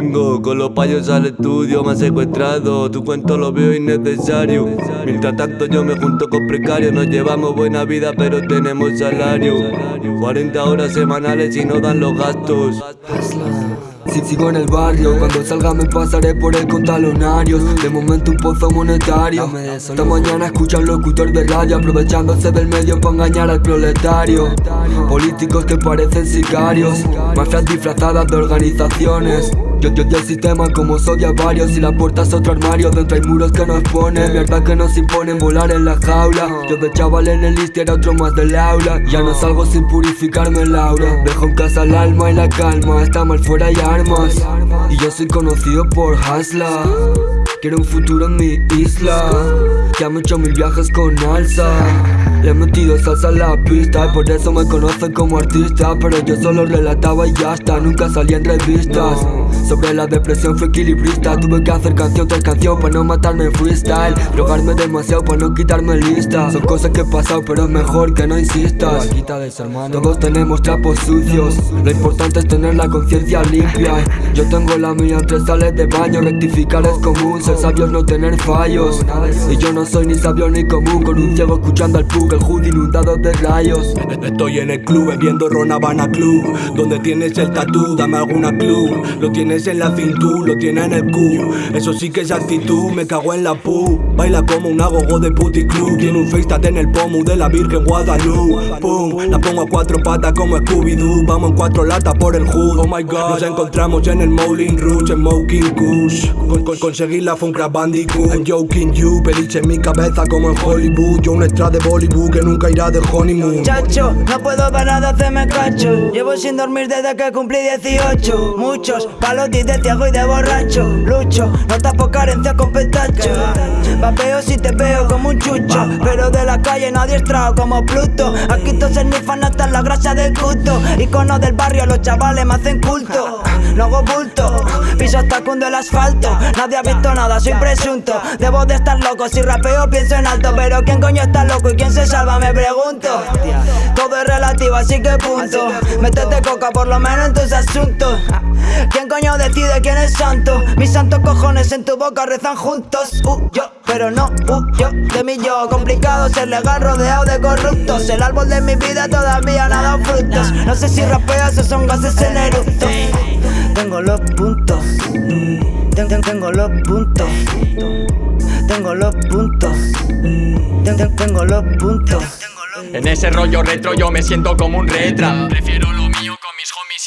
Con los payos al estudio, me han secuestrado. Tu cuento lo veo innecesario. Mientras tanto yo me junto con precarios. Nos llevamos buena vida pero tenemos salario. 40 horas semanales y no dan los gastos. Si sigo en el barrio, cuando salga me pasaré por el con talonarios De momento un pozo monetario. Esta mañana escucha un locutor de radio Aprovechándose del medio para engañar al proletario. Políticos que parecen sicarios Mafias disfrazadas de organizaciones yo, yo el sistema como soy varios Y la puerta es otro armario Dentro hay muros que nos ponen Mierda que nos imponen volar en la jaula. Yo de chaval en el list era otro más del aula Ya no salgo sin purificarme el aura. Dejo en casa el alma y la calma Está mal fuera y armas. Y yo soy conocido por Hasla Quiero un futuro en mi isla. Ya me he hecho mil viajes con alza le he metido salsa a la pista y por eso me conocen como artista Pero yo solo relataba y ya está, nunca salí en revistas. Sobre la depresión fui equilibrista Tuve que hacer canción tras canción para no matarme en freestyle. Drogarme demasiado para no quitarme lista. Son cosas que he pasado pero es mejor que no insistas. Todos tenemos trapos sucios Lo importante es tener la conciencia limpia. Yo tengo la mía entre sales de baño Rectificar es común, ser sabio es no tener fallos. Y yo no soy ni sabio ni común Con un ciego escuchando al el hood inundado de rayos. Estoy en el club bebiendo Ron Habana Club. Donde tienes el tatú, dame alguna club. Lo tienes en la cintura, lo tienes en el cu. Eso sí que es actitud, me cago en la pu. Baila como un agogo de puti club. Tiene un FaceTime en el pomo de la Virgen Guadalupe. Pum, la pongo a cuatro patas como Scooby-Doo. Vamos en cuatro latas por el hood, oh my god. Nos encontramos en el Mowling Rouge, en Smoking Kush. Con, con, Conseguir la Funkra Bandicoot. I'm joking you, peliche en mi cabeza como en Hollywood. Yo un extra de Bollywood que nunca irá de honeymoon. Chacho, no puedo parar de hacerme cacho. Llevo sin dormir desde que cumplí 18 Muchos palotis de tiago y de borracho. Lucho, no tapo carencia con petacho Vapeo si te veo como un chucho. Pero de la calle nadie estrado como Pluto. Aquí todos nifan hasta la grasa del culto. Icono del barrio, los chavales me hacen culto. No hago bulto, piso hasta cundo el asfalto. Nadie ha visto nada, soy presunto. Debo de estar loco, si rapeo pienso en alto. Pero ¿quién coño está loco y quién se salva? Me pregunto. Todo es relativo, así que punto. Métete coca por lo menos en tus asuntos. ¿Quién coño decide quién es santo? Mis santos cojones en tu boca rezan juntos. Uh, yo, pero no, uh, yo, de mí. Yo Complicado ser legal rodeado de corruptos. El árbol de mi vida todavía no ha dado frutos. No sé si rapeas o son gases en eructo Tengo los puntos. Tengo los puntos tengo los puntos. Tengo los puntos. En ese rollo retro yo me siento como un retra. Prefiero lo mío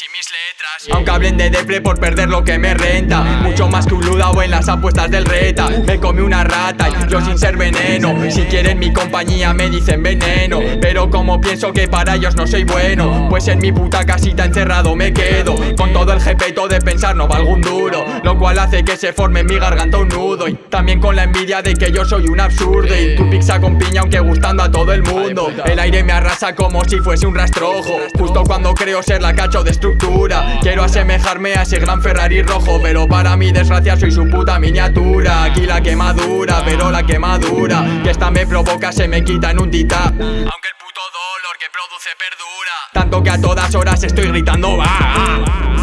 y mis letras. Aunque hablen de Defle por perder lo que me renta. Mucho más que un ludao en las apuestas del reta. Me come una rata y yo sin ser veneno. Si quieren mi compañía me dicen veneno. Pero como pienso que para ellos no soy bueno, pues en mi puta casita encerrado me quedo. Con todo el jepeto de pensar no valgo un duro. Lo cual hace que se forme en mi garganta un nudo. Y también con la envidia de que yo soy un absurdo. Y tu pizza con piña aunque gustando a todo el mundo. El aire me arrasa como si fuese un rastrojo. Justo cuando creo ser la cacho de Quiero asemejarme a ese gran Ferrari rojo Pero para mi desgracia soy su puta miniatura. Aquí la quemadura, pero la quemadura Que esta me provoca se me quita en un tita. Aunque el puto dolor que produce perdura. Tanto que a todas horas estoy gritando va